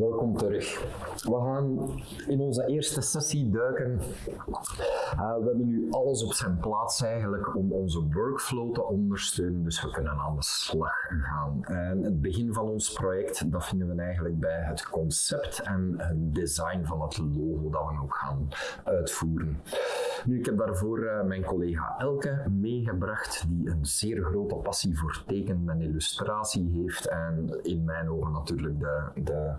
Welkom terug. We gaan in onze eerste sessie duiken. Uh, we hebben nu alles op zijn plaats eigenlijk om onze workflow te ondersteunen, dus we kunnen aan de slag gaan. En het begin van ons project, dat vinden we eigenlijk bij het concept en het design van het logo dat we ook gaan uitvoeren. Nu, ik heb daarvoor uh, mijn collega Elke meegebracht, die een zeer grote passie voor tekenen en illustratie heeft en in mijn ogen natuurlijk de, de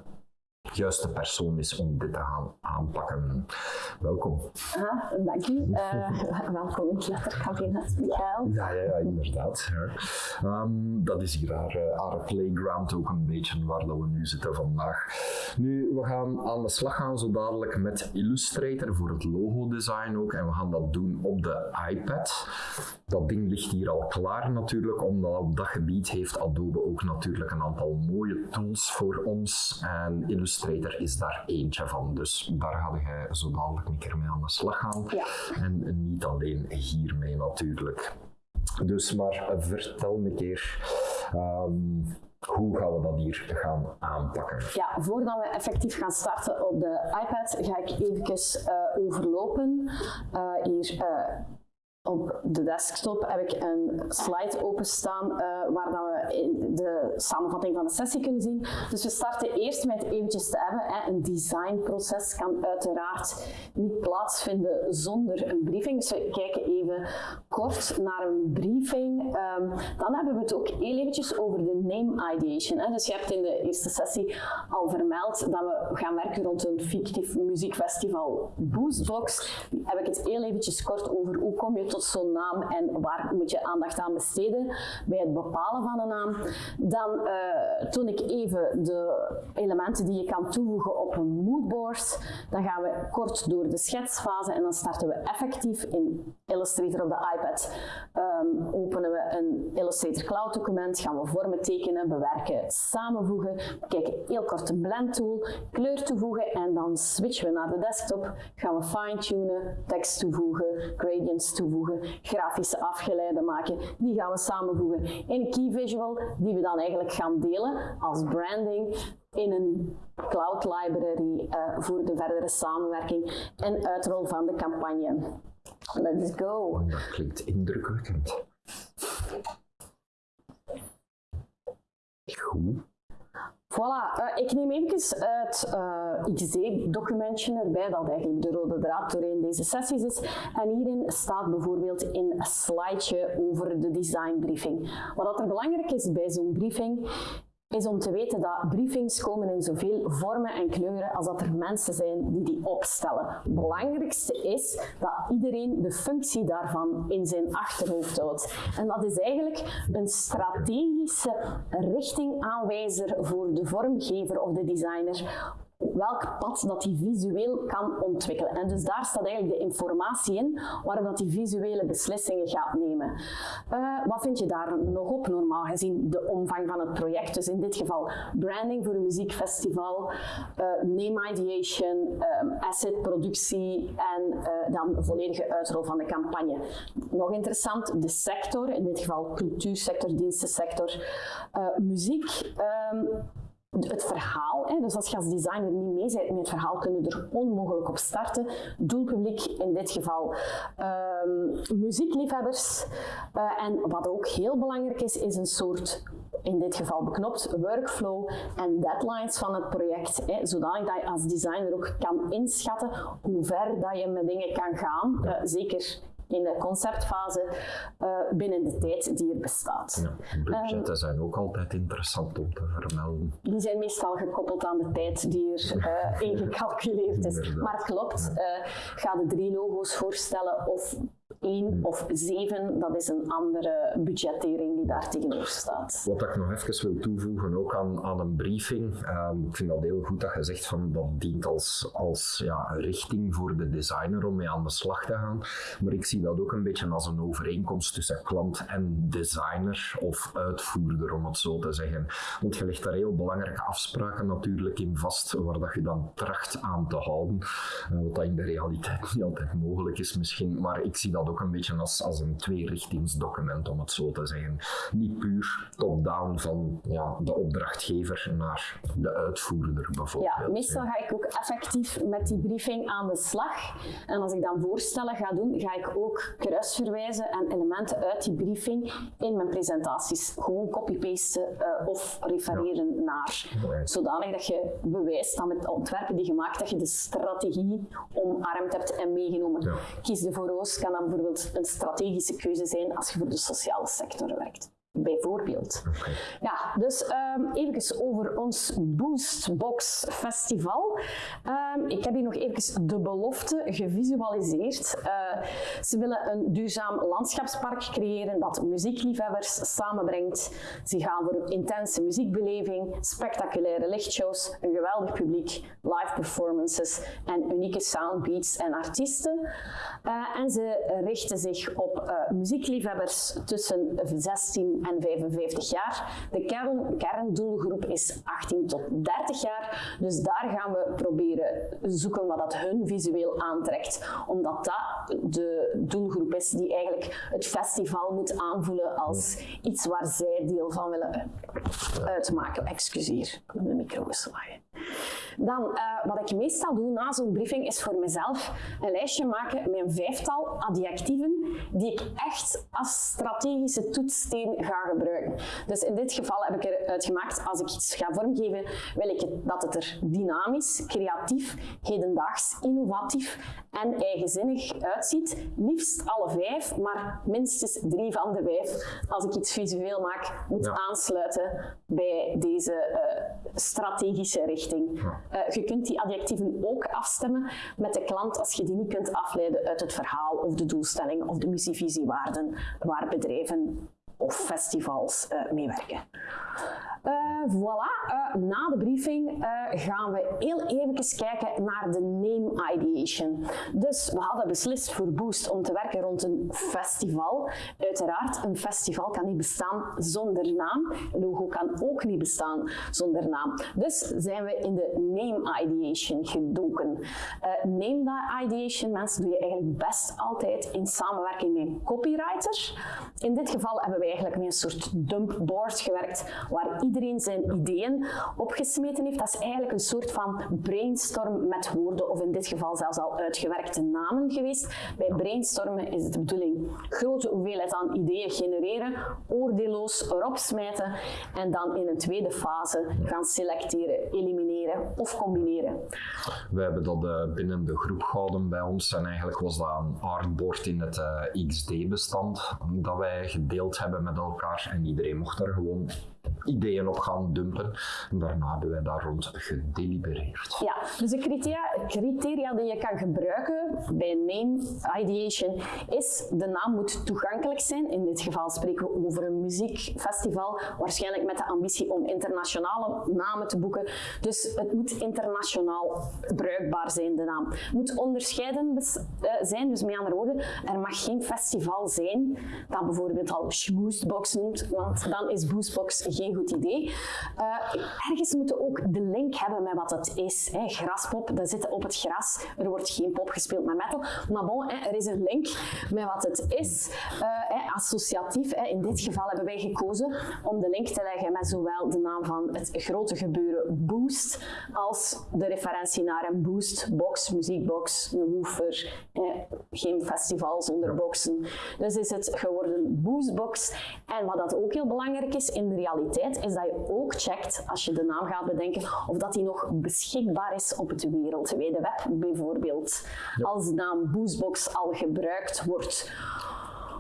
juiste persoon is om dit te gaan aanpakken. Welkom. Ah, dank u. Uh, welkom in het letterkabinet, Michael. Ja, ja, ja inderdaad. Ja. Um, dat is hier haar, uh, haar, playground ook een beetje waar dat we nu zitten vandaag. Nu, we gaan aan de slag gaan zo dadelijk met Illustrator voor het logo design ook en we gaan dat doen op de iPad. Dat ding ligt hier al klaar natuurlijk, omdat op dat gebied heeft Adobe ook natuurlijk een aantal mooie tools voor ons en Illustrator Is daar eentje van. Dus daar ga je zo dadelijk een keer mee aan de slag gaan. Ja. En niet alleen hiermee natuurlijk. Dus maar vertel me een keer. Um, hoe gaan we dat hier gaan aanpakken? Ja, voordat we effectief gaan starten op de iPad, ga ik even uh, overlopen. Uh, hier uh, op de desktop heb ik een slide openstaan uh, waar dan we de samenvatting van de sessie kunnen zien. Dus we starten eerst met eventjes te hebben. Hè. Een designproces kan uiteraard niet plaatsvinden zonder een briefing. Dus we kijken even kort naar een briefing. Um, dan hebben we het ook heel eventjes over de name ideation. Hè. Dus je hebt in de eerste sessie al vermeld dat we gaan werken rond een fictief muziekfestival Boostbox. Heb ik het heel eventjes kort over hoe kom je tot zo'n naam en waar moet je aandacht aan besteden bij het bepalen van een naam. Dan uh, toon ik even de elementen die je kan toevoegen op een moodboard. Dan gaan we kort door de schetsfase en dan starten we effectief in Illustrator op de iPad. Um, openen we een Illustrator Cloud document, gaan we vormen tekenen, bewerken, samenvoegen. Kijken heel kort een blend tool, kleur toevoegen en dan switchen we naar de desktop. Gaan we fine-tunen, tekst toevoegen, gradients toevoegen, grafische afgeleiden maken. Die gaan we samenvoegen in een key visual die we dan eigenlijk gaan delen als branding in een cloud library uh, voor de verdere samenwerking en uitrol van de campagne. Let's go. Dat klinkt indrukwekkend. Goed. Voilà, uh, ik neem even het uh, XD-documentje erbij, dat eigenlijk de rode draad doorheen deze sessies is. En hierin staat bijvoorbeeld in een slideje over de designbriefing. Wat er belangrijk is bij zo'n briefing, is om te weten dat briefings komen in zoveel vormen en kleuren als dat er mensen zijn die die opstellen. Het belangrijkste is dat iedereen de functie daarvan in zijn achterhoofd houdt. En dat is eigenlijk een strategische richtingaanwijzer voor de vormgever of de designer welk pad dat hij visueel kan ontwikkelen. En dus daar staat eigenlijk de informatie in waarop dat hij visuele beslissingen gaat nemen. Uh, wat vind je daar nog op normaal gezien de omvang van het project? Dus in dit geval branding voor een muziekfestival, uh, name ideation, um, asset productie en dan volledige uitrol van de campagne. Nog interessant, de sector, in dit geval cultuursector, dienstensector, muziek. Um, het verhaal. Hè. Dus als je als designer niet mee bent met het verhaal, kun je er onmogelijk op starten. Doelpubliek, in dit geval um, muziekliefhebbers. Uh, en wat ook heel belangrijk is, is een soort in dit geval beknopt workflow en deadlines van het project, hè, zodanig dat je als designer ook kan inschatten hoe ver dat je met dingen kan gaan. Uh, zeker in de conceptfase uh, binnen de tijd die er bestaat. Ja, budgetten um, zijn ook altijd interessant om te vermelden. Die zijn meestal gekoppeld aan de tijd die er uh, ingecalculeerd is. Maar het klopt, uh, ga de drie logo's voorstellen of 1 of 7, dat is een andere budgettering die daar tegenover staat. Wat ik nog even wil toevoegen, ook aan, aan een briefing, um, ik vind dat heel goed dat je zegt van dat dient als, als ja, richting voor de designer om mee aan de slag te gaan. Maar ik zie dat ook een beetje als een overeenkomst tussen klant en designer of uitvoerder, om het zo te zeggen. Want je legt daar heel belangrijke afspraken natuurlijk in vast, waar dat je dan tracht aan te houden. Uh, wat dat in de realiteit niet altijd mogelijk is misschien, maar ik zie dat ook ook een beetje als, als een tweerichtingsdocument, om het zo te zeggen. Niet puur top-down van ja, de opdrachtgever naar de uitvoerder bijvoorbeeld. Ja, meestal ga ik ook effectief met die briefing aan de slag. En als ik dan voorstellen ga doen, ga ik ook kruisverwijzen en elementen uit die briefing in mijn presentaties gewoon copy-pasten uh, of refereren naar. Zodanig dat je bewijst dat met ontwerpen die je maakt, dat je de strategie omarmd hebt en meegenomen. Kies de voor roos kan dan bijvoorbeeld een strategische keuze zijn als je voor de sociale sector werkt bijvoorbeeld. Ja, dus um, even over ons Boostbox Festival. Um, ik heb hier nog even de belofte gevisualiseerd. Uh, ze willen een duurzaam landschapspark creëren dat muziekliefhebbers samenbrengt. Ze gaan voor een intense muziekbeleving, spectaculaire lichtshows, een geweldig publiek, live performances en unieke soundbeats en artiesten. Uh, en ze richten zich op uh, muziekliefhebbers tussen 16 en 55 jaar. De kern, kerndoelgroep is 18 tot 30 jaar. Dus daar gaan we proberen zoeken wat dat hun visueel aantrekt. Omdat dat de doelgroep is die eigenlijk het festival moet aanvoelen als iets waar zij deel van willen uitmaken. Excuseer, de micro geslagen. Dan, uh, wat ik meestal doe na zo'n briefing, is voor mezelf een lijstje maken met een vijftal adjectieven die ik echt als strategische toetssteen ga gebruiken. Dus in dit geval heb ik eruit gemaakt, als ik iets ga vormgeven, wil ik dat het er dynamisch, creatief, hedendaags, innovatief en eigenzinnig uitziet. Liefst alle vijf, maar minstens drie van de vijf, als ik iets visueel maak, moet aansluiten bij deze uh, strategische richting. Uh, je kunt die adjectieven ook afstemmen met de klant als je die niet kunt afleiden uit het verhaal of de doelstelling of de missievisiewaarden waar bedrijven festivals uh, meewerken. Uh, voilà, uh, na de briefing uh, gaan we heel even kijken naar de name ideation. Dus we hadden beslist voor Boost om te werken rond een festival. Uiteraard, een festival kan niet bestaan zonder naam. Logo kan ook niet bestaan zonder naam. Dus zijn we in de name ideation gedoken. name ideation, mensen, doe je eigenlijk best altijd in samenwerking met een copywriter. In dit geval hebben we eigenlijk met een soort dumpboard gewerkt waar iedereen zijn ideeën opgesmeten heeft. Dat is eigenlijk een soort van brainstorm met woorden, of in dit geval zelfs al uitgewerkte namen geweest. Bij brainstormen is het de bedoeling grote hoeveelheid aan ideeën genereren, oordeelloos erop smijten en dan in een tweede fase gaan selecteren, elimineren of combineren. We hebben dat uh, binnen de groep gehouden bij ons en eigenlijk was dat een artboard in het eh, XD-bestand dat wij gedeeld hebben met elkaar en iedereen mocht er gewoon ideeën op gaan dumpen. En daarna hebben wij daar rond gedelibereerd. Ja, dus de criteria, criteria die je kan gebruiken bij name ideation is de naam moet toegankelijk zijn. In dit geval spreken we over een muziekfestival, waarschijnlijk met de ambitie om internationale namen te boeken. Dus het moet internationaal bruikbaar zijn, de naam. Het moet onderscheiden eh, zijn, dus met andere woorden, er mag geen festival zijn dat bijvoorbeeld al Schmoestbox noemt, want dan is Boostbox geen idee. Uh, ergens moeten ook de link hebben met wat het is. Hè. Graspop, dat zit op het gras. Er wordt geen pop gespeeld met metal. Maar bon, hè, er is een link met wat het is. Hè, associatief. Hè. In dit geval hebben wij gekozen om de link te leggen met zowel de naam van het grote gebeuren Boost als de referentie naar een boostbox, muziekbox, een woofer. Geen festival zonder boxen. Dus is het geworden Boostbox. En wat dat ook heel belangrijk is in de realiteit is dat je ook checkt, als je de naam gaat bedenken, of dat die nog beschikbaar is op het wereldwijde web. Bijvoorbeeld als de naam Boostbox al gebruikt wordt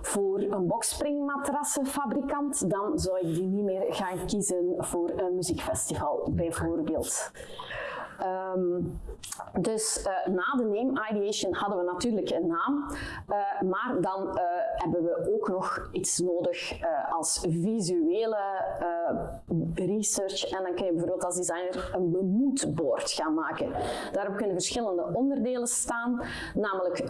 voor een boxspringmatrassenfabrikant, dan zou ik die niet meer gaan kiezen voor een muziekfestival, bijvoorbeeld. Um, dus uh, na de name ideation hadden we natuurlijk een naam, uh, maar dan uh, hebben we ook nog iets nodig als visuele research. En dan kun je bijvoorbeeld als designer een moodboard gaan maken. Daarop kunnen verschillende onderdelen staan, namelijk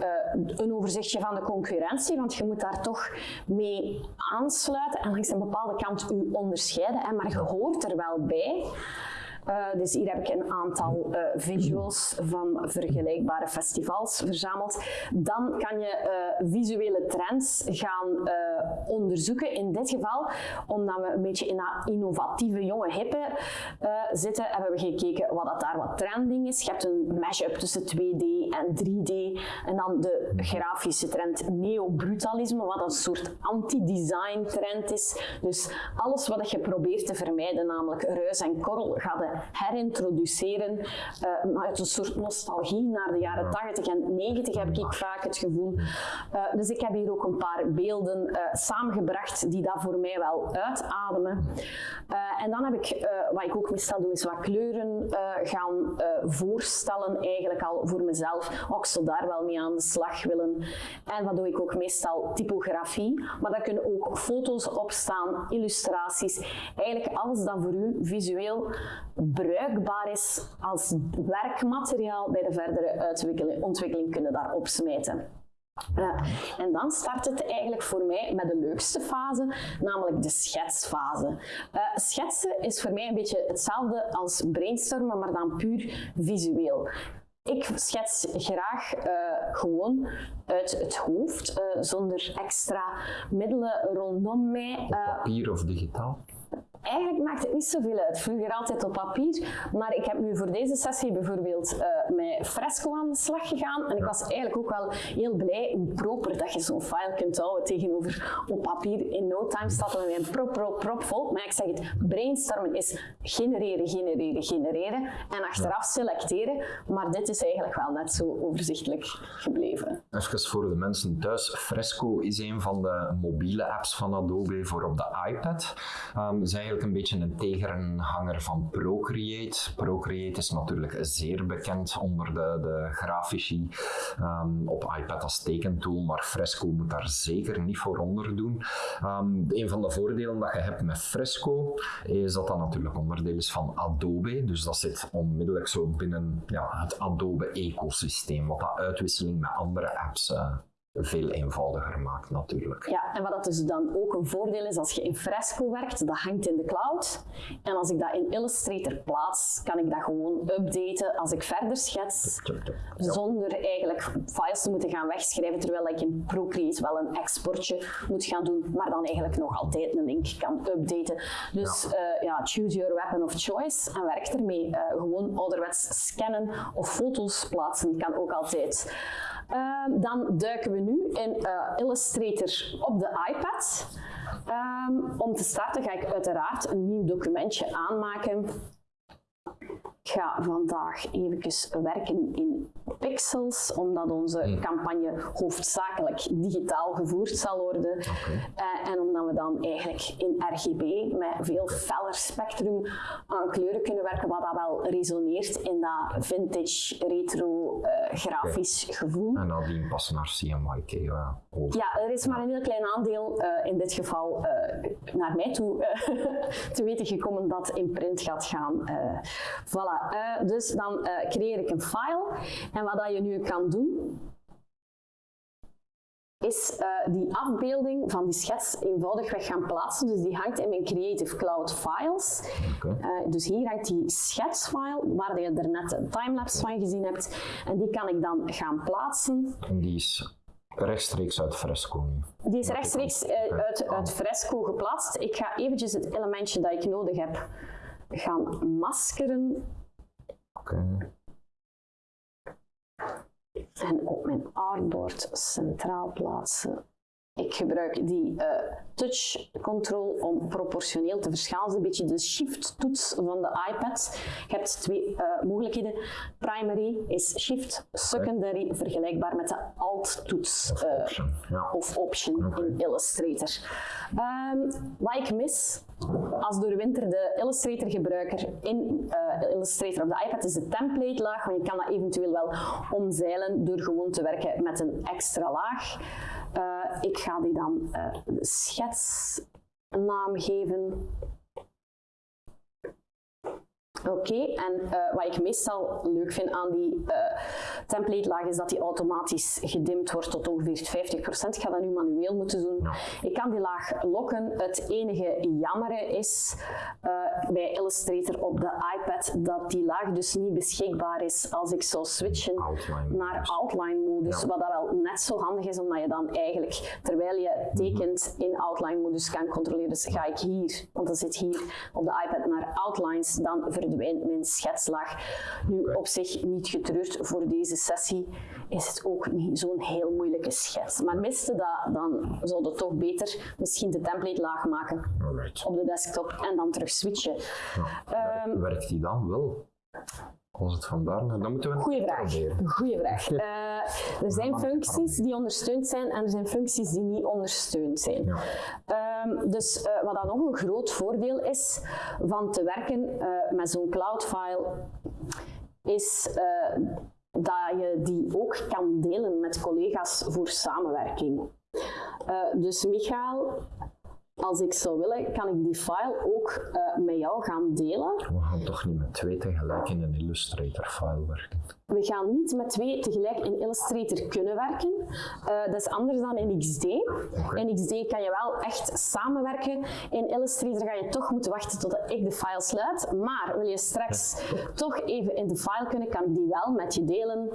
een overzichtje van de concurrentie, want je moet daar toch mee aansluiten en langs een bepaalde kant u onderscheiden, hè, maar je hoort er wel bij. Uh, dus hier heb ik een aantal uh, visuals van vergelijkbare festivals verzameld. Dan kan je uh, visuele trends gaan onderzoeken. In dit geval, omdat we een beetje in dat innovatieve jonge hippe zitten, hebben we gekeken wat dat daar wat trending is. Je hebt een mashup tussen 2D en 3D. En dan de grafische trend neo-brutalisme, wat een soort anti-design trend is. Dus alles wat je probeert te vermijden, namelijk ruis en korrel, gaat herintroduceren uh, maar uit een soort nostalgie naar de jaren 80 en 90 heb ik vaak het gevoel. Uh, dus ik heb hier ook een paar beelden uh, samengebracht die dat voor mij wel uitademen. en dan heb ik, wat ik ook meestal doe, is wat kleuren gaan voorstellen eigenlijk al voor mezelf. Oh, ik zou daar wel mee aan de slag willen. En wat doe ik ook meestal? Typografie. Maar daar kunnen ook foto's op staan, illustraties. Eigenlijk alles dat voor u visueel bruikbaar is als werkmateriaal bij de verdere ontwikkeling kunnen daarop smijten. En dan start het eigenlijk voor mij met de leukste fase, namelijk de schetsfase. Uh, schetsen is voor mij een beetje hetzelfde als brainstormen, maar dan puur visueel. Ik schets graag uh, gewoon uit het hoofd, zonder extra middelen rondom mij. Op papier of digitaal? Eigenlijk maakt het niet zoveel uit. Vroeger altijd op papier, maar ik heb nu voor deze sessie bijvoorbeeld uh, met fresco aan de slag gegaan. En ik was eigenlijk ook wel heel blij hoe proper dat je zo'n file kunt houden tegenover op papier. In no time staat er een prop, prop, prop vol. Maar ik zeg het, brainstormen is genereren, genereren, genereren en achteraf selecteren. Maar dit is eigenlijk wel net zo overzichtelijk gebleven. Even voor de mensen thuis. Fresco is een van de mobiele apps van Adobe voor op de iPad. Um, eigenlijk een beetje een tegenhanger van Procreate. Procreate is natuurlijk zeer bekend onder de, de grafici um, op iPad als tekentool, maar Fresco moet daar zeker niet voor onder doen. Um, een van de voordelen dat je hebt met Fresco is dat dat natuurlijk onderdeel is van Adobe, dus dat zit onmiddellijk zo binnen ja, het Adobe-ecosysteem, wat dat uitwisseling met andere apps uh, veel eenvoudiger maakt natuurlijk. Ja, en wat dat dus dan ook een voordeel is als je in Fresco werkt, dat hangt in de cloud. En als ik dat in Illustrator plaats, kan ik dat gewoon updaten als ik verder schets, zonder eigenlijk files te moeten gaan wegschrijven, terwijl ik in Procreate wel een exportje moet gaan doen, maar dan eigenlijk nog altijd een link kan updaten. Dus ja, uh, ja choose your weapon of choice en werk ermee. Uh, gewoon ouderwets scannen of foto's plaatsen kan ook altijd. Uh, dan duiken we nu in uh, Illustrator op de iPad. Um, om te starten ga ik uiteraard een nieuw documentje aanmaken ik ga vandaag even werken in pixels, omdat onze hmm. campagne hoofdzakelijk digitaal gevoerd zal worden. Uh, en omdat we dan eigenlijk in RGB met veel feller spectrum aan kleuren kunnen werken, wat dat wel resoneert in dat vintage, retro, uh, grafisch gevoel. En nadien passen naar CMYK. Uh, ja, er is maar een heel klein aandeel in dit geval naar mij toe te weten gekomen dat in print gaat gaan. voilà. Uh, dus dan uh, creëer ik een file. En wat dat je nu kan doen, is uh, die afbeelding van die schets eenvoudigweg gaan plaatsen. Dus die hangt in mijn Creative Cloud Files. Okay. dus hier hangt die schetsfile, waar je er net een timelapse van gezien hebt. En die kan ik dan gaan plaatsen. En die is rechtstreeks uit Fresco nu? Die is rechtstreeks uit, uit Fresco geplaatst. Ik ga eventjes het elementje dat ik nodig heb gaan maskeren En op mijn artboard centraal plaatsen. Ik gebruik die uh, touch control om proportioneel te verschalen. Een beetje de shift toets van de iPad. Je hebt twee uh, mogelijkheden. Primary is shift, secondary vergelijkbaar met de alt toets of uh, option, ja. of option okay. in Illustrator. Um, wat ik mis als door winter de Illustrator gebruiker in Illustrator op de iPad is de template laag, maar je kan dat eventueel wel omzeilen door gewoon te werken met een extra laag. Uh, ik ga die dan uh, schetsnaam geven. Oké, en uh, wat ik meestal leuk vind aan die uh, template laag is dat die automatisch gedimd wordt tot ongeveer 50%. Ik ga dat nu manueel moeten doen. Ik kan die laag lokken. Het enige jammer is uh, bij Illustrator op de iPad dat die laag dus niet beschikbaar is als ik zou switchen outline naar outline modus. Ja. Wat dat wel net zo handig is, omdat je dan eigenlijk terwijl je tekent in outline modus kan controleren. Dus ga ik hier, want dat zit hier op de iPad naar outlines, dan verdwijnt mijn schetslaag. Nu op zich niet getreurd, voor deze sessie is het ook niet zo'n heel moeilijke schets. Maar miste dat, dan zou het toch beter misschien de template laag maken Alright. op de desktop en dan terug switchen. Ja. Ehm, Werkt die dan wel? Als het vandaar naar, dan moeten we Goeie vraag. Goeie vraag. Eh, er zijn functies die ondersteund zijn en er zijn functies die niet ondersteund zijn. Ja. Ehm, dus eh, wat dan nog een groot voordeel is van te werken eh, met zo'n cloud-file, is eh, dat je die ook kan delen met collega's voor samenwerking. Dus Michael, als ik zou willen, kan ik die file ook eh, met jou gaan delen. We gaan toch niet met twee tegelijk in een Illustrator-file werken? We gaan niet met twee tegelijk in Illustrator kunnen werken. Uh, dat is anders dan in XD. Okay. In XD kan je wel echt samenwerken. In Illustrator ga je toch moeten wachten totdat ik de file sluit. Maar wil je straks ja. toch even in de file kunnen, kan ik die wel met je delen.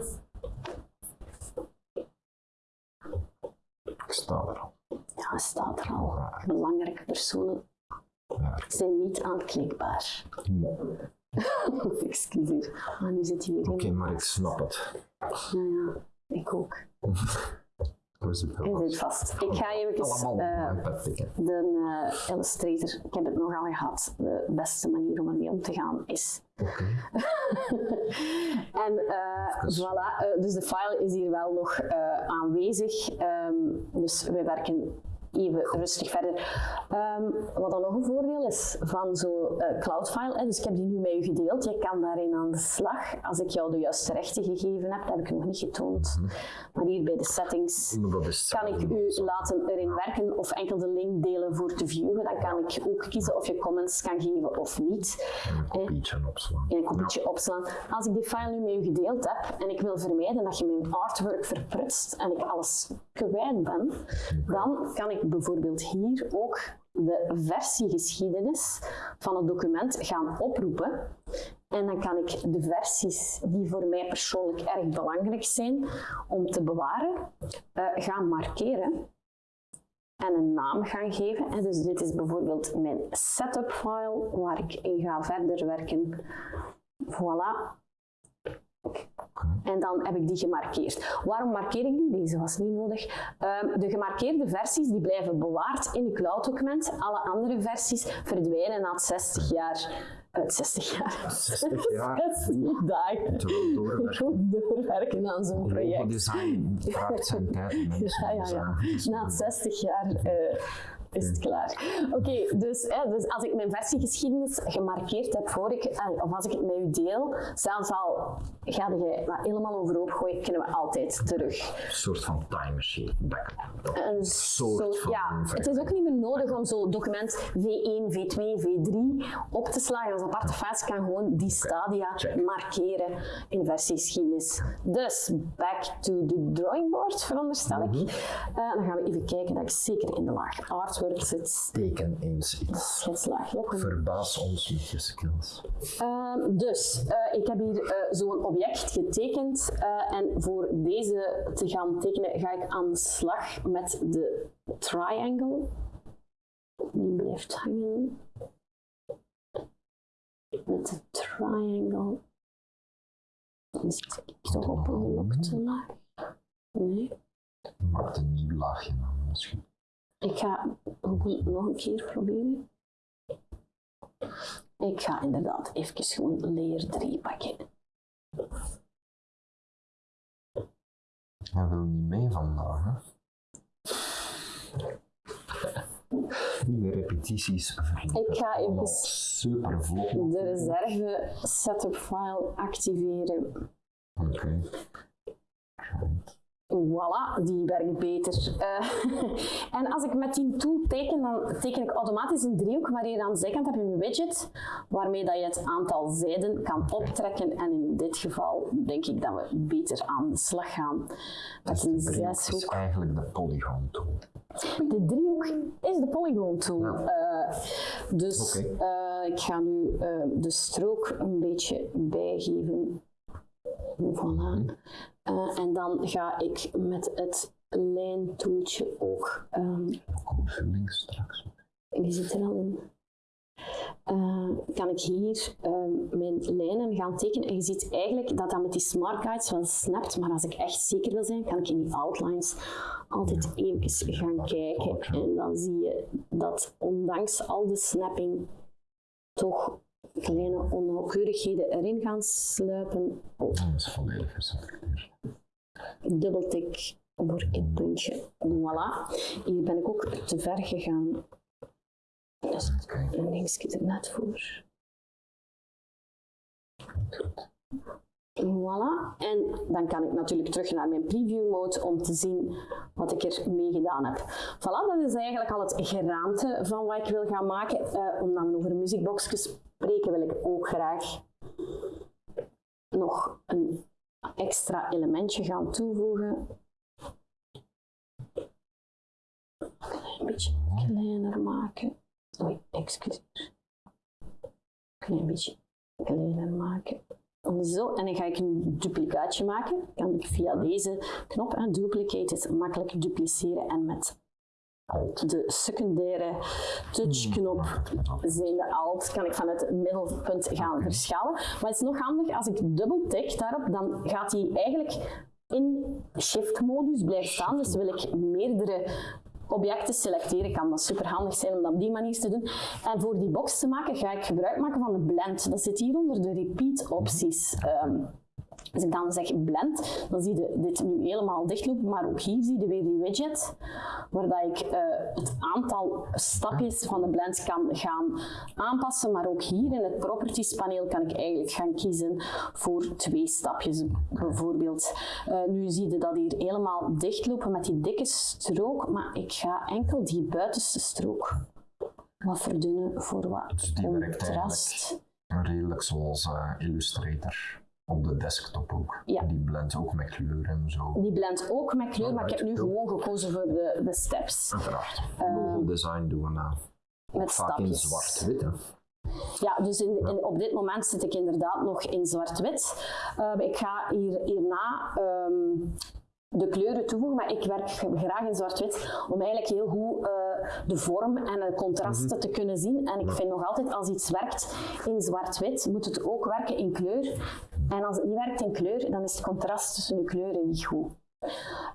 Ik sta er al. Ja, staat er al. Belangrijke personen zijn niet aanklikbaar. Excuseer. Maar nu zit in. Oké, maar ik snap het. Ja, ja, ik ook. Hij vast. zit vast. Ik ga even uh, tikken. de uh, Illustrator, ik heb het nogal gehad, de beste manier om ermee om te gaan is. Oké. en uh, Dus- voilà, dus de file is hier wel nog aanwezig. Um, dus we werken even rustig verder. Um, wat dan nog een voordeel is van zo'n uh, cloudfile, hè, dus ik heb die nu met u gedeeld, je kan daarin aan de slag. Als ik jou de juiste rechten gegeven heb, dat heb ik nog niet getoond. Mhm. Maar hier bij de settings kan ik u laten erin werken of enkel de link delen voor te viewen. Dan kan ik ook kiezen of je comments kan geven of niet. En een kopietje opslaan. En een kopietje opslaan. Als ik die file nu met u gedeeld heb en ik wil vermijden dat je mijn artwork verprutst en ik alles kwijt ben, dan kan ik bijvoorbeeld hier ook de versiegeschiedenis van het document gaan oproepen. En dan kan ik de versies die voor mij persoonlijk erg belangrijk zijn om te bewaren, uh, gaan markeren en een naam gaan geven. En dus dit is bijvoorbeeld mijn setup file waar ik in ga verder werken. Voilà. En dan heb ik die gemarkeerd. Waarom markeer ik die? Deze was niet nodig. Um, de gemarkeerde versies die blijven bewaard in het cloud-document. Alle andere versies verdwijnen na 60 jaar. Uh, 60 jaar. 60 jaar. 60 dagen. Doorwerken. doorwerken aan zo'n project. design vraagt zijn tijd. Ja, ja, ja. Na 60 jaar uh, is het klaar. Oké, okay, dus, eh, dus als ik mijn versiegeschiedenis gemarkeerd heb voor ik, eh, of als ik het met u deel, zelfs al ga je dat helemaal overhoop gooien, kunnen we altijd terug. Een soort van time machine. backup. Een soort soort, van ja, het is ook niet meer nodig om zo'n document V1, V2, V3 op te slagen als aparte files. kan gewoon die stadia markeren in versiegeschiedenis. Dus, back to the drawing board, veronderstel ik. Uh, dan gaan we even kijken dat ik zeker in de laag zit. Teken eens iets. Verbaas ons met je skills. Um, dus, uh, ik heb hier uh, zo'n object getekend uh, en voor deze te gaan tekenen ga ik aan de slag met de triangle. Die blijft hangen. Met de triangle. Dan zit ik toch op een gelokte laag. Nee. Maak een nieuw laagje aan misschien. Ik ga nog een keer proberen. Ik ga inderdaad even gewoon layer 3 pakken. Hij wil niet mee vandaag, hè? De repetities Ik ga even super de reserve setup file activeren. Oké. Okay. Voilà, die werkt beter. Eh, en als ik met die tool teken, dan teken ik automatisch een driehoek, maar hier aan de zijkant heb je een widget waarmee dat je het aantal zijden kan optrekken. En in dit geval denk ik dat we beter aan de slag gaan met een De driehoek is zeshoek. eigenlijk de polygon tool. De driehoek is de polygon tool. Ja. Eh, dus eh, ik ga nu de strook een beetje bijgeven. Voilà. Eh, en dan ga ik met het lijntoeltje ook. ehm, Opvulling straks. die zit er al in. Eh, kan ik hier ehm, mijn lijnen gaan tekenen. En je ziet eigenlijk dat dat met die smart guides wel snapt, maar als ik echt zeker wil zijn, kan ik in die outlines altijd even gaan kijken. En dan zie je dat ondanks al de snapping toch kleine onnauwkeurigheden erin gaan sluipen. Oh, Dat is volledig geselecteerd. dubbeltik voor het puntje. Voilà. Hier ben ik ook te ver gegaan. Dus Oké. een er net voor. Voilà. En dan kan ik natuurlijk terug naar mijn preview mode om te zien wat ik er mee gedaan heb. Voilà, dat is eigenlijk al het geraamte van wat ik wil gaan maken. Eh, omdat we over muziekboxjes spreken, wil ik ook graag nog een extra elementje gaan toevoegen. Een beetje kleiner maken. Oei, excuseer. Klein beetje kleiner maken. Zo, en dan ga ik een duplicaatje maken. Kan ik via deze knop, hè, duplicate is makkelijk dupliceren en met de secundaire touchknop zijn de alt, kan ik van het middelpunt gaan verschalen. Maar het is nog handig, als ik dubbel tik daarop, dan gaat hij eigenlijk in shift-modus blijven staan. Dus wil ik meerdere objecten selecteren, kan dat super handig zijn om dat op die manier te doen. En voor die box te maken, ga ik gebruik maken van de blend. Dat zit hier onder de repeat opties. Ehm, als ik dan zeg blend, dan zie je dit nu helemaal dichtlopen, maar ook hier zie je weer die widget, waar dat ik eh, het aantal stapjes van de blend kan gaan aanpassen, maar ook hier in het properties paneel kan ik eigenlijk gaan kiezen voor twee stapjes bijvoorbeeld. Eh, nu zie je dat hier helemaal dichtlopen met die dikke strook, maar ik ga enkel die buitenste strook wat verdunnen voor wat Dus contrast. Redelijk zoals eh, Illustrator. Op de desktop ook. Ja. Die blendt ook met kleur en zo. Die blendt ook met kleur, maar ik heb nu gewoon gekozen voor de, de steps. Uiteraard. Logo design doen we na. Met Vaak in zwart-wit. Ja, dus in, in- op dit moment zit ik inderdaad nog in zwart-wit. Eh, ik ga hier, hierna ehm, de kleuren toevoegen, maar ik werk graag in zwart-wit om eigenlijk heel goed eh, de vorm en de contrasten te kunnen zien. En ik vind nog altijd als iets werkt in zwart-wit, moet het ook werken in kleur. En als het niet werkt in kleur, dan is het contrast tussen de kleuren niet goed.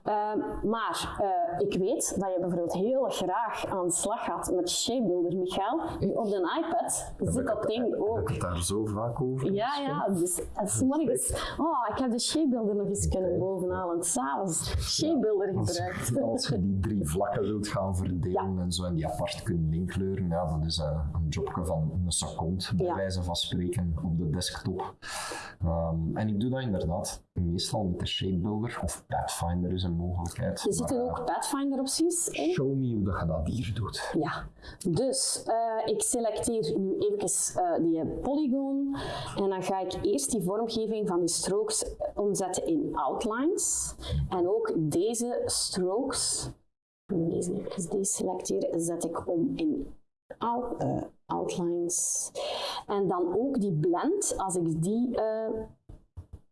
Ehm, maar eh, ik weet dat je bijvoorbeeld heel graag aan de slag gaat met Shapebuilder, Michael. Op de iPad zit dat ding Heb ook. ik het daar zo vaak over? Ja, ja, dus als morgens, oh, ik heb de Shapebuilder nog eens kunnen bovenhalen. S'avonds Shapebuilder gebruikt. Als je die drie vlakken wilt gaan verdelen en zo en die apart kunnen inkleuren, ja, dat is eh, een jobje van een seconde, bij wijze van spreken, op de desktop. Ehm, en ik doe dat inderdaad meestal met de Shapebuilder, of Pathfinder is een mogelijkheid. Er zitten maar, ook Pathfinder opties in. Show me hoe dat je dat hier doet. Ja, dus eh, ik selecteer nu even eh, die polygon en dan ga ik eerst die vormgeving van die strokes omzetten in outlines. En ook deze strokes, deze even deselecteren, zet ik om in out- eh, outlines. En dan ook die blend, als ik die,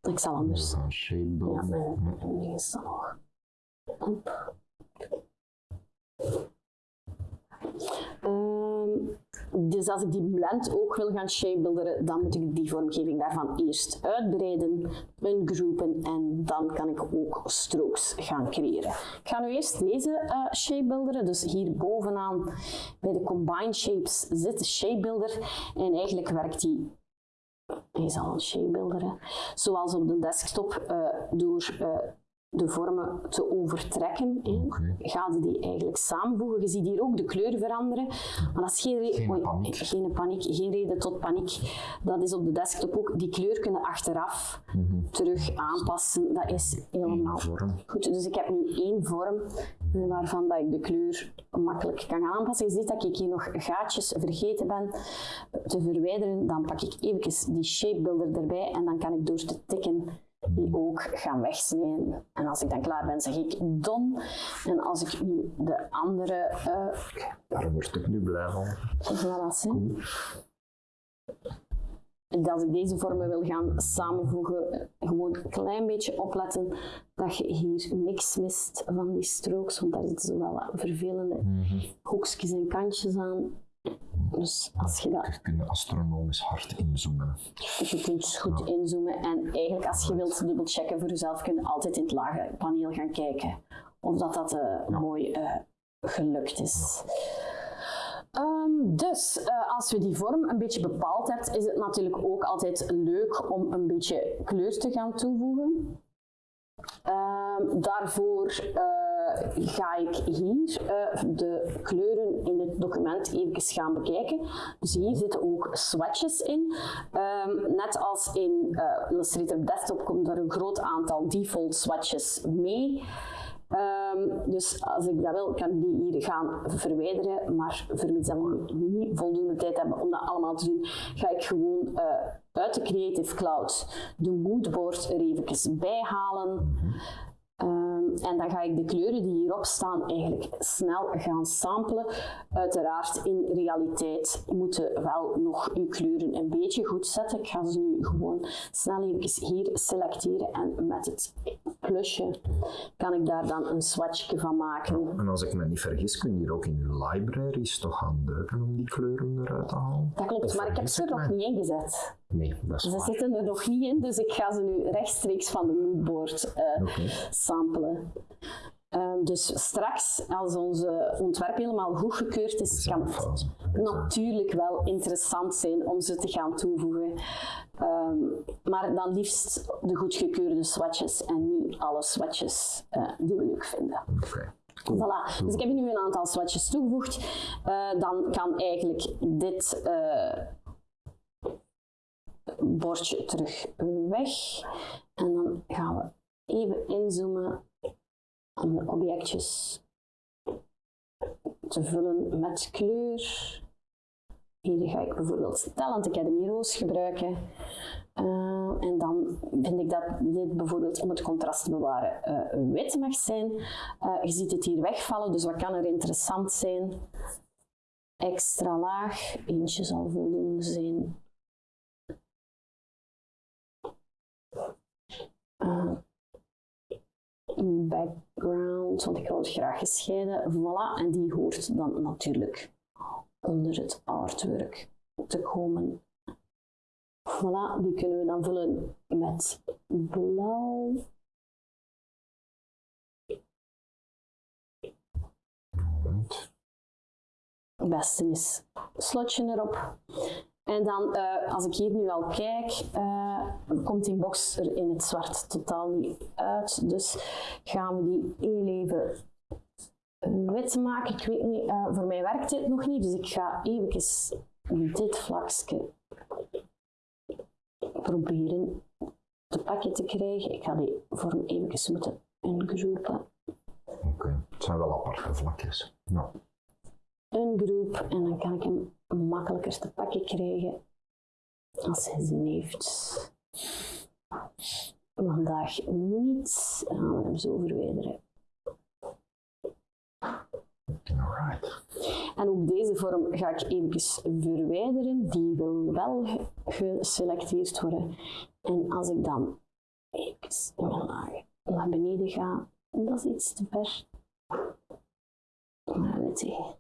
ik zal anders Dus ja, mijn, ding is dan nog. Ehm, dus als ik die blend ook wil gaan shapebuilderen, dan moet ik die vormgeving daarvan eerst uitbreiden, ungroepen en dan kan ik ook strokes gaan creëren. Ik ga nu eerst deze eh shapebuilderen, dus hier bovenaan bij de Combine Shapes zit de shapebuilder en eigenlijk werkt die hij is al een zoals op de desktop, eh, door eh, de vormen te overtrekken. Oké. Ga je die eigenlijk samenvoegen. Je ziet hier ook de kleur veranderen. Maar dat is geen, Geen oei, paniek. geen paniek, geen reden tot paniek. Dat is op de desktop ook. Die kleur kunnen achteraf terug aanpassen. Dat is helemaal goed. Dus ik heb nu één vorm waarvan dat ik de kleur makkelijk kan gaan aanpassen. Je ziet dat ik hier nog gaatjes vergeten ben te verwijderen. Dan pak ik even die shape builder erbij en dan kan ik door te tikken die ook gaan wegsnijden. En als ik dan klaar ben, zeg ik done. En als ik nu de andere eh Daar word ik nu blij van. voilà, zie. Als ik deze vormen wil gaan samenvoegen, gewoon een klein beetje opletten dat je hier niks mist van die strokes, want daar zitten zo wel wat vervelende hoekjes en kantjes aan. Dus als je dat Je kunt astronomisch hard inzoomen. je kunt goed inzoomen en eigenlijk als je wilt dubbelchecken voor jezelf, kun je altijd in het lage paneel gaan kijken of dat, dat eh, mooi eh, gelukt is. Ehm, dus eh, als je die vorm een beetje bepaald hebt, is het natuurlijk ook altijd leuk om een beetje kleur te gaan toevoegen. Ehm, daarvoor eh, ga ik hier eh, de kleuren in het document even gaan bekijken. Dus hier zitten ook swatches in. Ehm, net als in Illustrator Desktop komt er een groot aantal default swatches mee. Ehm, dus als ik dat wil, kan ik die hier gaan verwijderen. Maar vermits dat we niet voldoende tijd hebben om dat allemaal te doen, ga ik gewoon eh, uit de Creative Cloud de moodboard er even bij halen. Ehm, en dan ga ik de kleuren die hierop staan eigenlijk snel gaan samplen. Uiteraard in realiteit moeten wel nog uw kleuren een beetje goed zetten. Ik ga ze nu gewoon snel even hier selecteren en met het plusje kan ik daar dan een swatchje van maken. En als ik me niet vergis, kun je hier ook in je libraries toch gaan duiken om die kleuren eruit te halen? Dat klopt, Of maar ik heb ze er nog niet ingezet. Nee, dat is Ze waar. zitten er nog niet in, dus ik ga ze nu rechtstreeks van de moodboard Oké. samplen. Ehm, dus straks, als onze ontwerp helemaal goedgekeurd is, kan het natuurlijk wel interessant zijn om ze te gaan toevoegen. Ehm, maar dan liefst de goedgekeurde swatches en niet alle swatches eh, die we leuk vinden. Voilà. Dus ik heb nu een aantal swatches toegevoegd. Eh, dan kan eigenlijk dit eh, bordje terug weg. En dan gaan we even inzoomen objectjes te vullen met kleur. Hier ga ik bijvoorbeeld Talent Academy Roos gebruiken. Eh, en dan vind ik dat dit bijvoorbeeld om het contrast te bewaren eh, wit mag zijn. Eh, je ziet het hier wegvallen, dus wat kan er interessant zijn? Extra laag, eentje zal voldoende zijn. Background, want ik wil het graag gescheiden. Voilà, en die hoort dan natuurlijk onder het artwork te komen. Voilà, die kunnen we dan vullen met blauw. Het beste is slotje erop. En dan, eh, als ik hier nu al kijk, eh, komt die box er in het zwart totaal niet uit. Dus gaan we die heel even wit maken. Ik weet niet, eh, voor mij werkt dit nog niet, dus ik ga even dit vlakje proberen te pakken te krijgen. Ik ga die vorm even moeten ingroepen. Oké. Het zijn wel aparte vlakjes. Ja. Een groep en dan kan ik hem makkelijker te pakken krijgen als hij zin heeft. Vandaag niet. Dan gaan we hem zo verwijderen. Alright. En ook deze vorm ga ik even verwijderen. Die wil wel ge- geselecteerd worden. En als ik dan even naar beneden ga, dat is iets te ver.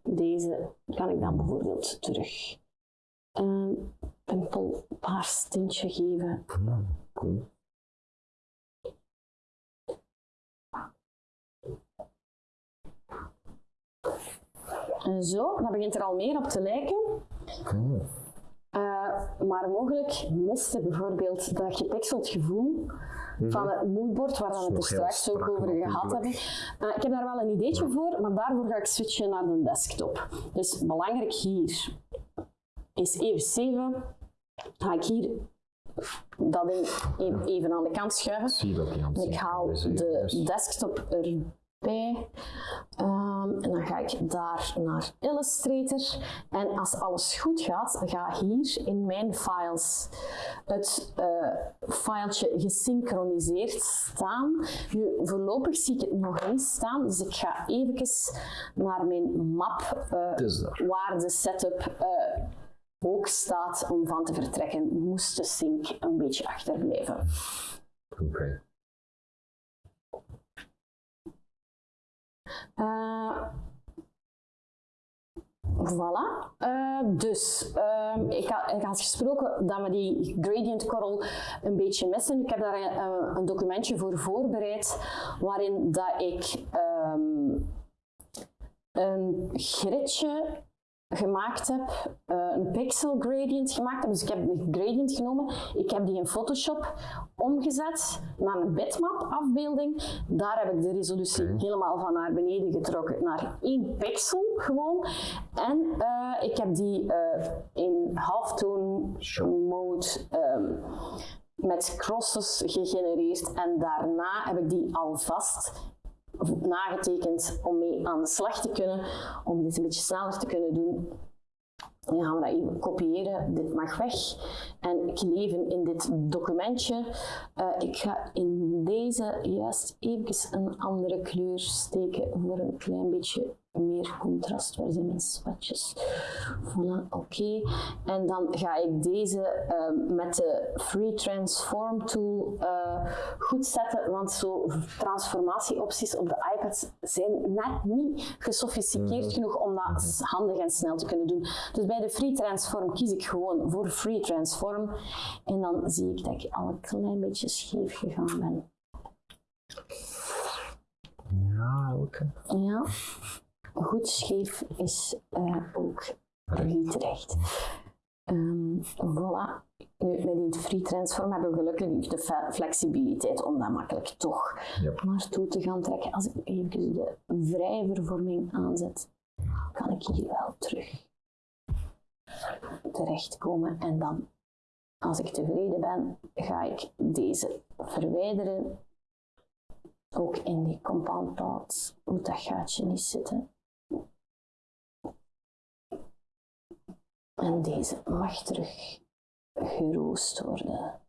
Deze kan ik dan bijvoorbeeld terug een pimpelpaars tintje geven. En zo, dat begint er al meer op te lijken. Eh, maar mogelijk miste bijvoorbeeld dat gepixeld gevoel van het moodboard, waar we het er heel straks ook over gehad hebben. Ik heb daar wel een ideetje voor, maar daarvoor ga ik switchen naar de desktop. Dus belangrijk hier is even 7. Ga ik hier dat ding even, even aan de kant schuiven. Ik haal de desktop erbij. Ehm, en dan ga ik daar naar Illustrator. En als alles goed gaat, ga hier in mijn files het eh filetje gesynchroniseerd staan. Nu, voorlopig zie ik het nog niet staan, dus ik ga even naar mijn map eh, waar de setup eh, ook staat om van te vertrekken. Moest de sync een beetje achterblijven. Oké. Voilà. Eh, dus, ehm, ik, had, ik had gesproken dat we die gradient coral een beetje missen. Ik heb daar een, een documentje voor voorbereid waarin dat ik ehm, een gridje gemaakt heb, eh, een pixel gradient gemaakt heb. Dus ik heb een gradient genomen, ik heb die in Photoshop omgezet naar een bitmap afbeelding. Daar heb ik de resolutie helemaal van naar beneden getrokken, naar één pixel gewoon. En eh, ik heb die eh, in halftone mode ehm, met crosses gegenereerd en daarna heb ik die alvast nagetekend om mee aan de slag te kunnen, om dit een beetje sneller te kunnen doen. Dan gaan we dat even kopiëren. Dit mag weg. En kleven in dit documentje. Eh, ik ga in deze juist even een andere kleur steken voor een klein beetje meer contrast. Waar zijn mijn swatches? Voilà, oké. En dan ga ik deze eh, met de Free Transform tool eh, goed zetten, want zo transformatieopties op de iPad zijn net niet gesofisticeerd genoeg om dat handig en snel te kunnen doen. Dus bij de Free Transform kies ik gewoon voor Free Transform en dan zie ik dat ik al een klein beetje scheef gegaan ben. Ja, oké. Ja, goed scheef is eh, ook niet recht. Ehm, voilà. Nu, met die free transform hebben we gelukkig de flexibiliteit om dat makkelijk toch Yep. naartoe te gaan trekken. Als ik even de vrije vervorming aanzet, kan ik hier wel terug terechtkomen. En dan, als ik tevreden ben, ga ik deze verwijderen. Ook in die compound path moet dat gaatje niet zitten. En deze mag terug geroost worden.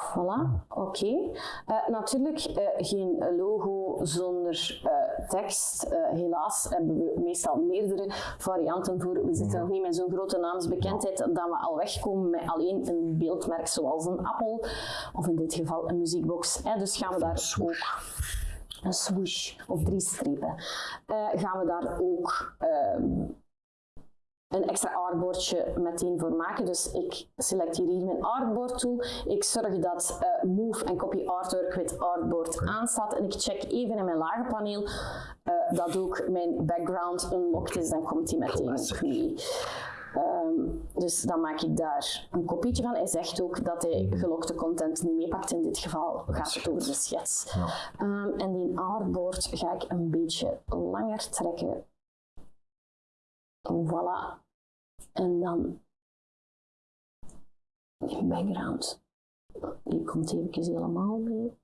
Voilà, oké. Eh, natuurlijk eh, geen logo zonder eh, tekst. Helaas hebben we meestal meerdere varianten voor. We zitten nog niet met zo'n grote naamsbekendheid dat we al wegkomen met alleen een beeldmerk zoals een appel of in dit geval een muziekbox. Hè. Dus gaan we daar ook een swoosh of drie strepen. Gaan we daar ook ehm, een extra artboardje meteen voor maken. Dus ik selecteer hier mijn artboard tool. Ik zorg dat eh, Move en Copy Artwork with Artboard aanstaat. En ik check even in mijn lagerpaneel eh, dat ook mijn background unlocked is. Dan komt die meteen ook mee. Ehm, dus dan maak ik daar een kopietje van. Hij zegt ook dat hij gelokte content niet meepakt. In dit geval gaat het over de schets. Ja. Ehm, en die artboard ga ik een beetje langer trekken. Voilà. En dan die background. Die komt even helemaal mee.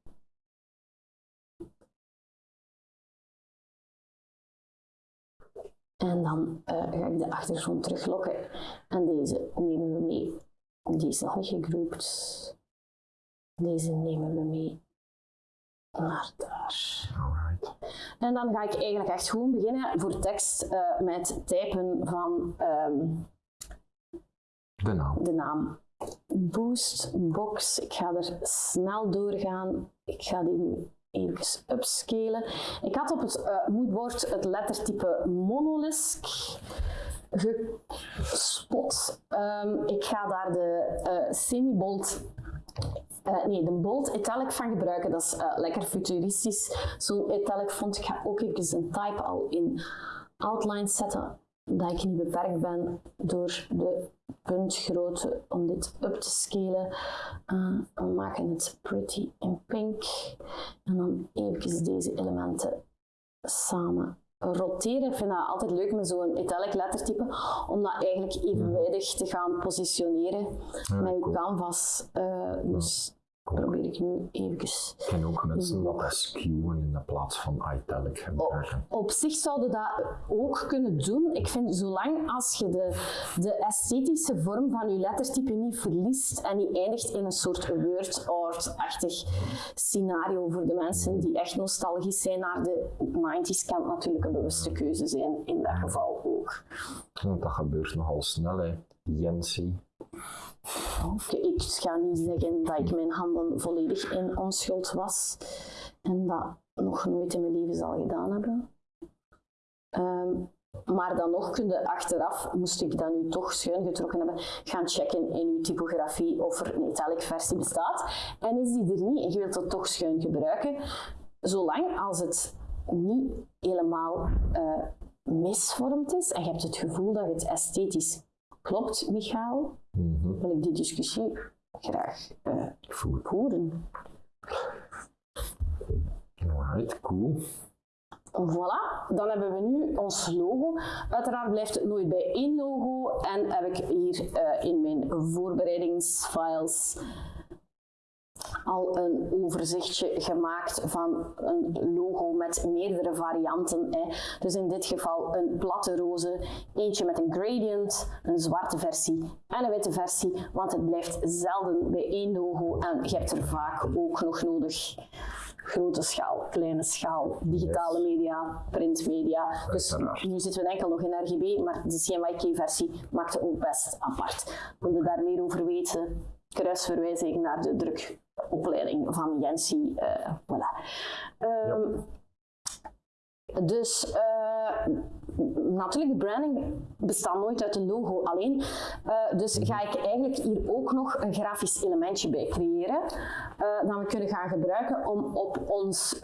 En dan eh, ga ik de achtergrond teruglokken. En deze nemen we mee. Die is niet gegroept. Deze nemen we mee naar daar. En dan ga ik eigenlijk echt gewoon beginnen voor tekst eh, met typen van ehm, De naam. de naam. Boost box. Ik ga er snel doorgaan. Ik ga die nu even upscalen. Ik had op het eh, moodboard het lettertype monolisk gespot. Ehm, ik ga daar de eh, semi-bold eh, nee, de bold italic van gebruiken, dat is eh, lekker futuristisch. Zo'n italic font. Ik ga ook even een type al in outline zetten. dat ik niet beperkt ben door de puntgrootte om dit up te scalen. Uh, we maken het pretty in pink. En dan even deze elementen samen roteren. Ik vind dat altijd leuk met zo'n italic lettertype, om dat eigenlijk evenwijdig te gaan positioneren met je canvas. Uh, dus probeer ik nu even. En ook mensen wat skewen in de plaats van italic gebruiken. Op, op zich zouden dat ook kunnen doen. Ik vind zolang als je de, de esthetische vorm van je lettertype niet verliest en niet eindigt in een soort word art-achtig scenario voor de mensen die echt nostalgisch zijn naar de 90s, kan het natuurlijk een bewuste keuze zijn in dat geval ook. Want dat gebeurt nogal snel, hè. Jensi ik ga niet zeggen dat ik mijn handen volledig in onschuld was en dat nog nooit in mijn leven zal gedaan hebben. Ehm, maar dan nog kun je achteraf, moest ik dat nu toch schuin getrokken hebben, gaan checken in je typografie of er een italic versie bestaat. En is die er niet en je wilt dat toch schuin gebruiken, zolang als het niet helemaal uh, misvormd is en je hebt het gevoel dat het esthetisch klopt, Michael, mm wil ik die discussie graag uh, voeren. Alright, cool. Voilà, dan hebben we nu ons logo. Uiteraard blijft het nooit bij één logo en heb ik hier uh, in mijn voorbereidingsfiles al een overzichtje gemaakt van een logo met meerdere varianten. Hè. Dus in dit geval een platte roze, eentje met een gradient, een zwarte versie en een witte versie, want het blijft zelden bij één logo en je hebt er vaak ook nog nodig grote schaal, kleine schaal, digitale media, printmedia. Dus nu zitten we enkel nog in RGB, maar de CMYK-versie maakt het ook best apart. Wil je daar meer over weten? Kruisverwijzing naar de druk opleiding van Jensi. Uh, voilà. Um, Dus uh, natuurlijk, de branding bestaat nooit uit een logo alleen. Uh, dus ga ik eigenlijk hier ook nog een grafisch elementje bij creëren. Uh, dat we kunnen gaan gebruiken om op ons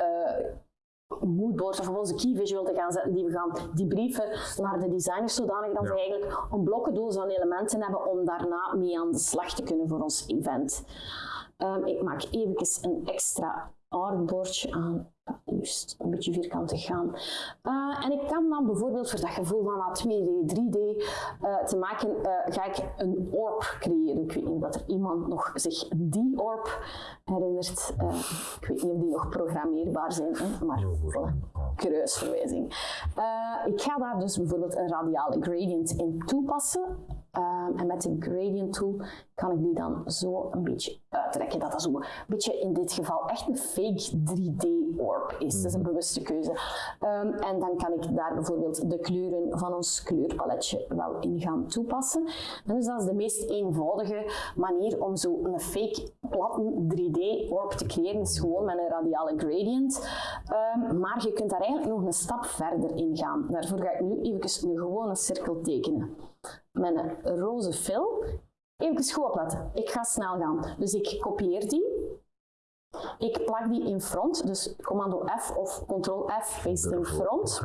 moodboard of op onze key visual te gaan zetten die we gaan debriefen naar de designers zodanig dat ja. eigenlijk een blokkendoos van elementen hebben om daarna mee aan de slag te kunnen voor ons event. Um, ik maak even een extra artboardje aan liefst een beetje vierkant te gaan. Uh, en ik kan dan bijvoorbeeld voor dat gevoel van 2D, 3D uh, te maken, uh, ga ik een orb creëren. Ik weet niet of er iemand nog zich die orb herinnert. Eh, ik weet niet of die nog programmeerbaar zijn, hè, maar voilà, kruisverwijzing. ik ga daar dus bijvoorbeeld een radiale gradient in toepassen. Um, en met de gradient tool kan ik die dan zo een beetje uittrekken. Dat dat zo een beetje in dit geval echt een fake 3D orb is. Dat is een mhm. bewuste keuze. Um, en dan kan ik daar bijvoorbeeld de kleuren van ons kleurpaletje wel in gaan toepassen. En dus dat is de meest eenvoudige manier om zo een fake platte 3D orb te creëren, is gewoon met een radiale gradient. Um, maar je kunt daar eigenlijk nog een stap verder in gaan. Daarvoor ga ik nu even een gewone cirkel tekenen een roze fill. Even goed opletten. Ik ga snel gaan. Dus ik kopieer die. Ik plak die in front, dus commando F of ctrl F paste in front.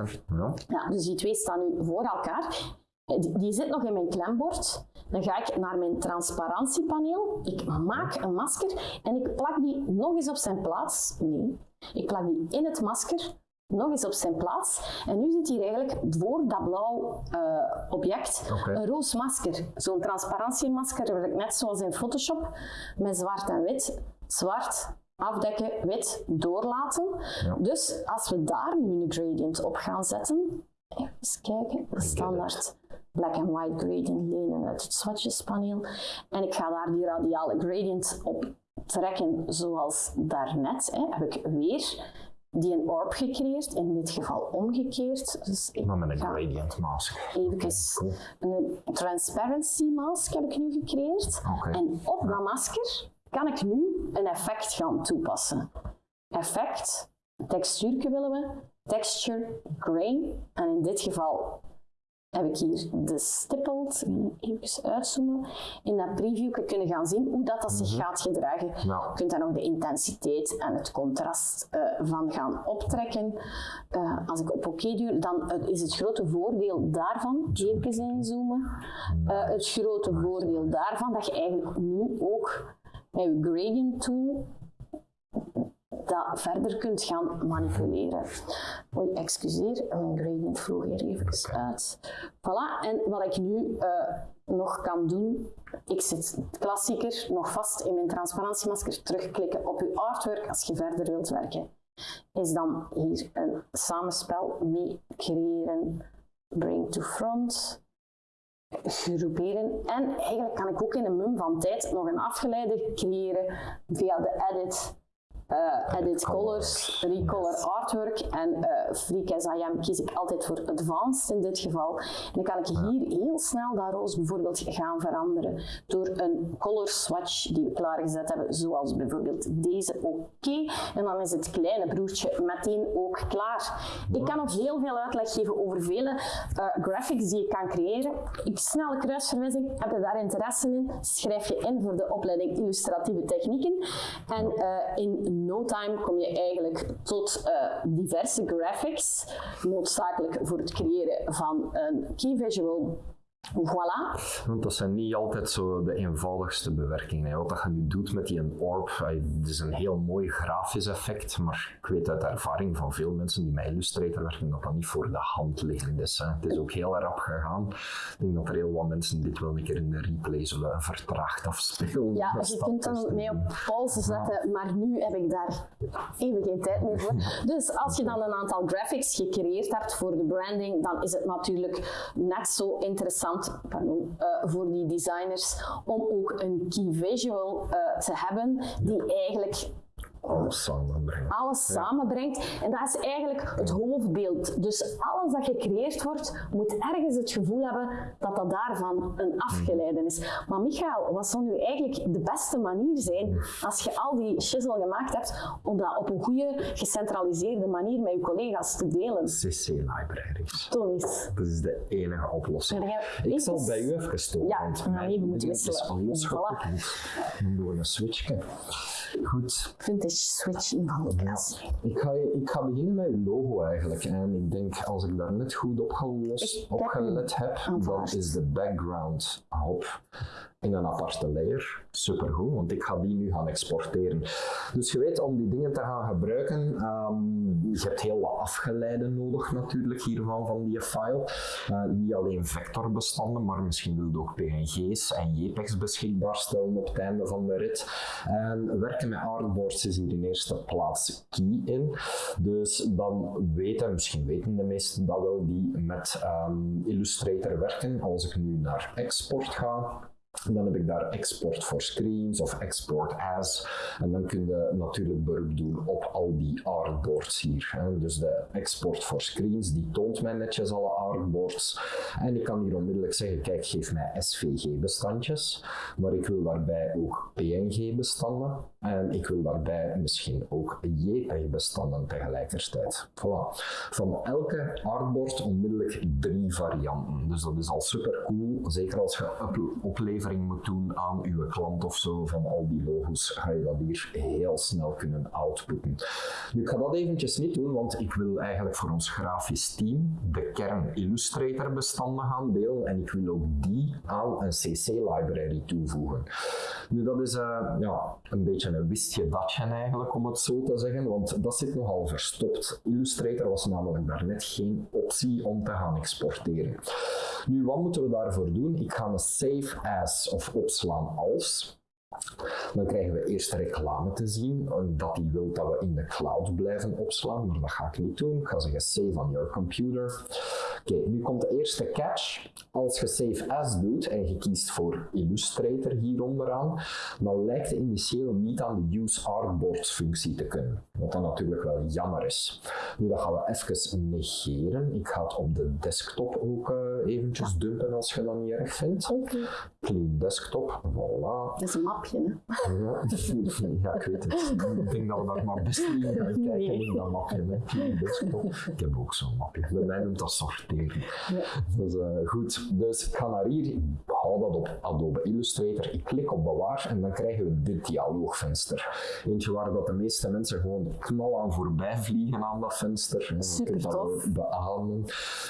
Ja, dus die twee staan nu voor elkaar. Die, die zit nog in mijn klembord. Dan ga ik naar mijn transparantiepaneel. Ik maak een masker en ik plak die nog eens op zijn plaats. Nee, ik plak die in het masker nog eens op zijn plaats. En nu zit hier eigenlijk voor dat blauw uh, object okay. een roos masker. Zo'n transparantiemasker, net zoals in Photoshop, met zwart en wit. Zwart, afdekken, wit, doorlaten. Ja. Dus als we daar nu een gradient op gaan zetten, even kijken, standaard black and white gradient lenen uit het swatchespaneel. En ik ga daar die radiale gradient op trekken zoals daarnet. Hè, heb ik weer die een orb gecreëerd, in dit geval omgekeerd. Dus ik maar met een gradient mask. Even een transparency mask heb ik nu gecreëerd. Okay. En op dat masker kan ik nu een effect gaan toepassen. Effect, textuur willen we, texture, grain. En in dit geval heb ik hier de stippled, even uitzoomen, in dat preview kunnen gaan zien hoe dat, dat zich gaat gedragen. Je kunt daar nog de intensiteit en het contrast uh, van gaan optrekken. Uh, als ik op oké duw, dan uh, is het grote voordeel daarvan, even inzoomen, het grote voordeel daarvan dat je eigenlijk nu ook met je gradient tool dat verder kunt gaan manipuleren. Oei, excuseer, mijn gradient vloog hier even uit. Voilà, en wat ik nu uh, nog kan doen, ik zit klassieker nog vast in mijn transparantiemasker, terugklikken op uw artwork als je verder wilt werken. Is dan hier een samenspel mee creëren, bring to front, groeperen. En eigenlijk kan ik ook in een mum van tijd nog een afgeleide creëren via de edit uh, edit colors, recolor artwork en uh, Freak as I am kies ik altijd voor advanced in dit geval. En dan kan ik hier heel snel dat roze bijvoorbeeld gaan veranderen door een color swatch die we klaargezet hebben, zoals bijvoorbeeld deze oké. En dan is het kleine broertje meteen ook klaar. Ik kan nog heel veel uitleg geven over vele uh, graphics die je kan creëren. Ik snelle kruisverwijzing, heb je daar interesse in? Schrijf je in voor de opleiding illustratieve technieken. En in no time kom je eigenlijk tot uh, diverse graphics, noodzakelijk voor het creëren van een key visual Voilà. Want dat zijn niet altijd zo de eenvoudigste bewerkingen. Wat je nu doet met die orb, het is een heel mooi grafisch effect, maar ik weet uit ervaring van veel mensen die met Illustrator werken dat dat niet voor de hand liggend is. Hè. Het is ook heel rap gegaan. Ik denk dat er heel wat mensen dit wel een keer in de replay zullen vertraagd afspelen. Ja, je kunt dan mee op pauze zetten, maar nu heb ik daar even geen tijd meer voor. Dus als je dan een aantal graphics gecreëerd hebt voor de branding, dan is het natuurlijk net zo interessant uh, voor die designers om ook een key visual uh, te hebben die eigenlijk alles samenbrengt. Alles samenbrengt. En dat is eigenlijk het hoofdbeeld. Dus alles dat gecreëerd wordt, moet ergens het gevoel hebben dat dat daarvan een afgeleide is. Maar Michael, wat zou nu eigenlijk de beste manier zijn als je al die shizzle gemaakt hebt, om dat op een goede, gecentraliseerde manier met je collega's te delen? CC Libraries. Toon eens. Dat is de enige oplossing. Ik zal bij u even storen. Ja, want dan even moeten wisselen. is al losgekoppeld. Voilà. Dan doen we een switchje. Goed. Vintage switch in klas. Ik ga, ik ga beginnen met uw logo eigenlijk. En ik denk, als ik daar net goed op, gelost, op gelet heb, dan is de background hop in een aparte layer. Supergoed, want ik ga die nu gaan exporteren. Dus je weet, om die dingen te gaan gebruiken, um, je hebt heel wat afgeleiden nodig natuurlijk hiervan, van die file. Uh, niet alleen vectorbestanden, maar misschien wil je ook PNG's en JPEGs beschikbaar stellen op het einde van de rit. En werken met artboards is hier in eerste plaats key in. Dus dan weten, misschien weten de meesten dat wel, die met um, Illustrator werken. Als ik nu naar export ga, dan heb ik daar export for screens of export as. En dan kun je natuurlijk beroep doen op al die artboards hier. Dus de export for screens, die toont mij netjes alle artboards. En ik kan hier onmiddellijk zeggen, kijk, geef mij SVG-bestandjes. Maar ik wil daarbij ook PNG-bestanden. En ik wil daarbij misschien ook JPEG-bestanden tegelijkertijd. Voilà. Van elke artboard onmiddellijk drie varianten. Dus dat is al super cool. Zeker als je oplevert moet doen aan uw klant of zo van al die logos, ga je dat hier heel snel kunnen outputten. Nu, ik ga dat eventjes niet doen, want ik wil eigenlijk voor ons grafisch team de kern Illustrator bestanden gaan delen en ik wil ook die aan een CC library toevoegen. Nu, dat is uh, ja, een beetje een wistje datje eigenlijk, om het zo te zeggen, want dat zit nogal verstopt. Illustrator was namelijk daarnet geen optie om te gaan exporteren. Nu, wat moeten we daarvoor doen? Ik ga een save as of opslaan als. Dan krijgen we eerst reclame te zien, dat die wil dat we in de cloud blijven opslaan, maar dat ga ik niet doen. Ik ga zeggen save on your computer. Oké, nu komt de eerste catch. Als je save as doet en je kiest voor Illustrator hier onderaan, dan lijkt het initieel niet aan de use artboards functie te kunnen. Wat dan natuurlijk wel jammer is. Nu, dat gaan we even negeren. Ik ga het op de desktop ook uh, eventjes dumpen als je dat niet erg vindt. Oké. Clean desktop, voilà. Dat is een mapje, hè? Ja, ja, ik weet het. Ik denk dat we daar maar best niet gaan kijken Nee. in dat mapje. Hè. Clean desktop. Ik heb ook zo'n mapje. Bij mij noemt dat sorteren. Dus, eh, goed, dus ik ga naar hier, ik hou dat op Adobe Illustrator, ik klik op bewaar en dan krijgen we dit dialoogvenster. Eentje waar dat de meeste mensen gewoon knal aan voorbij vliegen aan dat venster. Super tof. beamen.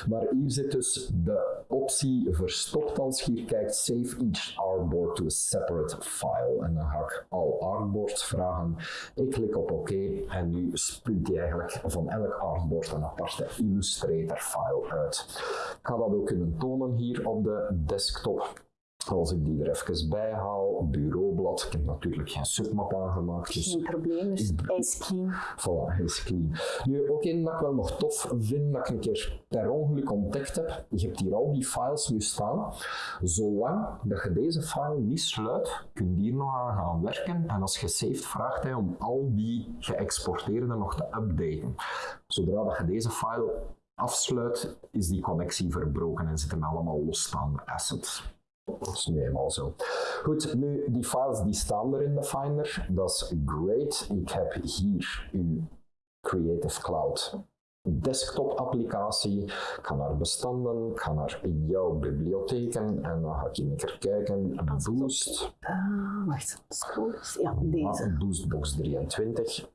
Maar hier zit dus de optie verstopt als je hier kijkt, save each artboard to a separate file. En dan ga ik al artboards vragen. Ik klik op oké en nu spuit hij eigenlijk van elk artboard een aparte Illustrator file uit. Ik ga dat ook kunnen tonen hier op de desktop. Als ik die er even bij haal, bureaublad, ik heb natuurlijk geen submap aangemaakt, dus Geen probleem, dus hij is clean. Voilà, hij is clean. Nu, ook één dat ik wel nog tof vind, dat ik een keer per ongeluk ontdekt heb. Je hebt hier al die files nu staan. Zolang dat je deze file niet sluit, kun je hier nog aan gaan werken. En als je saved, vraagt hij om al die geëxporteerde nog te updaten. Zodra dat je deze file afsluit, is die connectie verbroken en zitten allemaal losstaande assets. Dat is nu eenmaal zo. Goed, nu die files die staan er in de Finder, dat is great. Ik heb hier uw Creative Cloud desktop applicatie. Ik ga naar bestanden, ik ga naar jouw bibliotheken en dan ga ik een keer kijken. Boost, Ah, wacht, scroll. Ja, deze. Boostbox 23.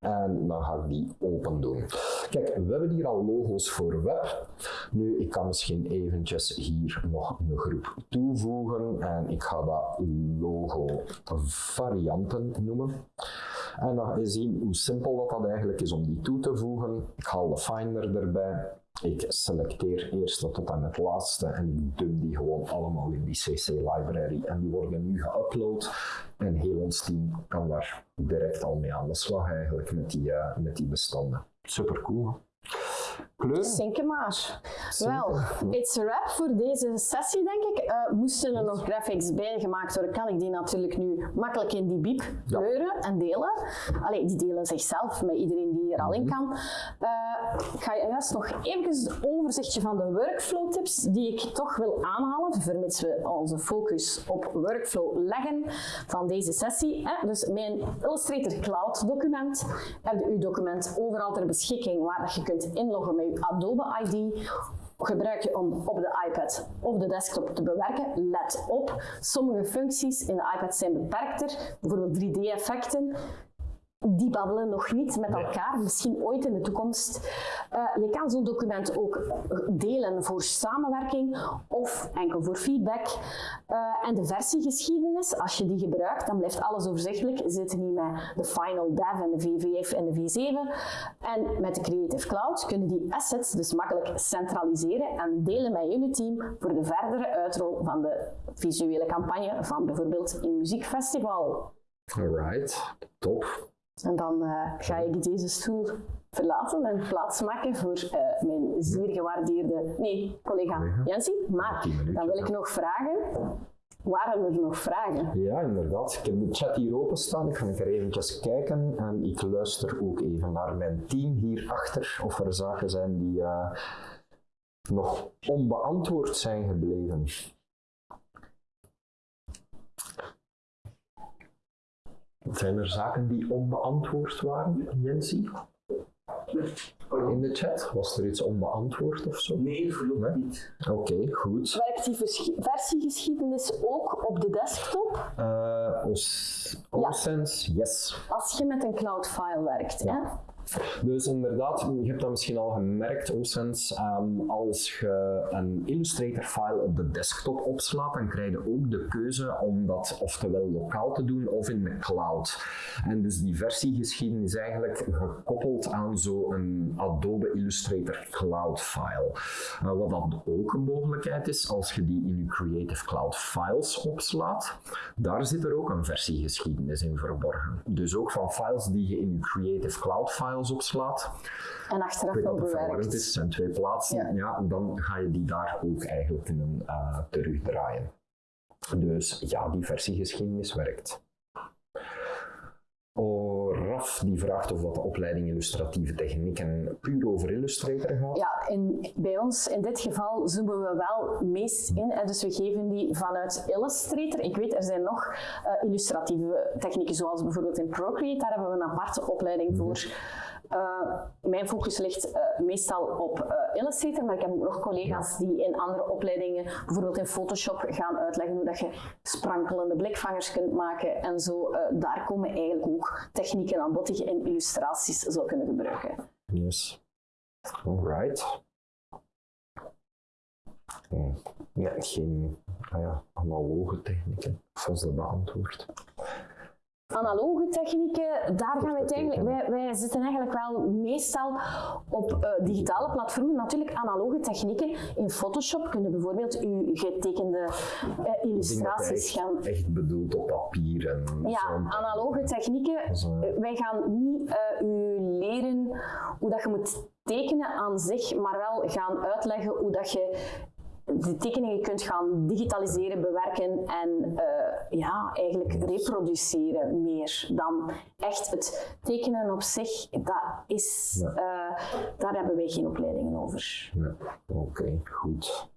En dan ga ik die open doen. Kijk, we hebben hier al logo's voor web. Nu, ik kan misschien eventjes hier nog een groep toevoegen. En ik ga dat logo varianten noemen. En dan ga je zien hoe simpel dat, dat eigenlijk is om die toe te voegen. Ik haal de Finder erbij. Ik selecteer eerste tot en met laatste en ik dump die gewoon allemaal in die CC library. En die worden nu geüpload en heel ons team kan daar direct al mee aan de slag eigenlijk met die, eh, met die bestanden. Super cool. Kleuren? Zinken maar. Wel, it's a wrap voor deze sessie, denk ik. Eh, moesten er nog graphics bij gemaakt worden, kan ik die natuurlijk nu makkelijk in die biep Ja. kleuren en delen. Allee, die delen zichzelf met iedereen die er al in kan. Eh, ik ga juist nog even een overzichtje van de workflow tips die ik toch wil aanhalen, vermits we onze focus op workflow leggen van deze sessie. Hè. Dus mijn Illustrator Cloud document heb je uw document overal ter beschikking waar dat je kunt inloggen met je Adobe ID gebruik je om op de iPad of de desktop te bewerken. Let op, sommige functies in de iPad zijn beperkter, bijvoorbeeld 3D-effecten. Die babbelen nog niet met elkaar, misschien ooit in de toekomst. Eh, je kan zo'n document ook delen voor samenwerking of enkel voor feedback. Eh, en de versiegeschiedenis, als je die gebruikt, dan blijft alles overzichtelijk. Zit niet met de Final Dev en de V5 en de V7. En met de Creative Cloud kunnen die assets dus makkelijk centraliseren en delen met jullie team voor de verdere uitrol van de visuele campagne van bijvoorbeeld een muziekfestival. Alright, top. En dan eh, ga ik deze stoel verlaten en plaatsmaken voor eh, mijn zeer gewaardeerde nee, collega Collega. Jensie. Maar dan wil ik nog vragen. Waren er nog vragen? Ja, inderdaad. Ik heb de chat hier openstaan. Ik ga er eventjes kijken en ik luister ook even naar mijn team hierachter of er zaken zijn die eh, nog onbeantwoord zijn gebleven. Zijn er zaken die onbeantwoord waren, Jensie? In de chat? Was er iets onbeantwoord of zo? Nee, voorlopig Nee? niet. Oké, goed. Werkt die vers- versiegeschiedenis ook op de desktop Eh Os- Osense, yes. als je met een cloud file werkt? Ja. Hè? Dus inderdaad, je hebt dat misschien al gemerkt, OSense, ehm, als je een Illustrator-file op de desktop opslaat, dan krijg je ook de keuze om dat oftewel lokaal te doen of in de cloud. En dus die versiegeschiedenis is eigenlijk gekoppeld aan zo'n Adobe Illustrator Cloud file. Eh, wat dat ook een mogelijkheid is, als je die in je Creative Cloud Files opslaat, daar zit er ook een versiegeschiedenis in verborgen. Dus ook van files die je in je Creative Cloud Files opslaat, En achteraf nog dat het bewerkt. is, zijn twee plaatsen, Ja. ja. dan ga je die daar ook eigenlijk kunnen eh, terugdraaien. Dus ja, die versiegeschiedenis werkt. Alright. Raf die vraagt of dat de opleiding illustratieve technieken puur over Illustrator gaat. Ja, en bij ons in dit geval zoomen we wel meest in. Hè, dus we geven die vanuit Illustrator. Ik weet, er zijn nog uh, illustratieve technieken, zoals bijvoorbeeld in Procreate. Daar hebben we een aparte opleiding voor. Uh, mijn focus ligt uh, meestal op uh, Illustrator, maar ik heb ook nog collega's die in andere opleidingen, bijvoorbeeld in Photoshop, gaan uitleggen hoe dat je sprankelende blikvangers kunt maken en zo. daar komen eigenlijk ook technieken aan bod die je in illustraties zou kunnen gebruiken. Yes. Alright. Nee, geen ah ja, analoge technieken, zoals dat beantwoord analoge technieken, daar gaan we het eigenlijk, wij, wij zitten eigenlijk wel meestal op uh, digitale platformen. Natuurlijk analoge technieken. In Photoshop kunnen bijvoorbeeld uw getekende uh, illustraties gaan. Echt bedoeld op papier en Ja, analoge technieken. Zo. Wij gaan niet uh, u leren hoe dat je moet tekenen aan zich, maar wel gaan uitleggen hoe dat je de tekeningen kunt gaan digitaliseren, bewerken en uh, ja, eigenlijk reproduceren meer dan echt het tekenen op zich. Dat is, ja. uh, daar hebben wij geen opleidingen over. Ja. Oké, okay, goed.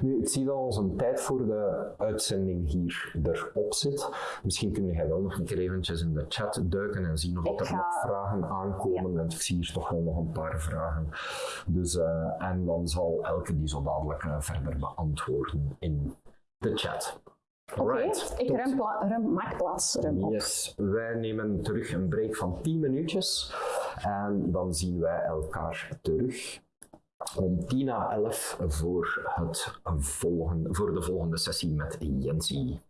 Nu, ik zie dat onze tijd voor de uitzending hier erop zit. Misschien kun jij wel nog een keer eventjes in de chat duiken en zien of er nog vragen aankomen. Ja. Want ik zie hier toch wel nog een paar vragen. Dus, uh, en dan zal elke die zo dadelijk uh, verder beantwoorden in de chat. Oké, okay, ik ruim, ruim, maak plaats. Ruim op. Yes, wij nemen terug een break van 10 minuutjes en dan zien wij elkaar terug om 10 na 11 voor, het volgende, voor de volgende sessie met Jensie.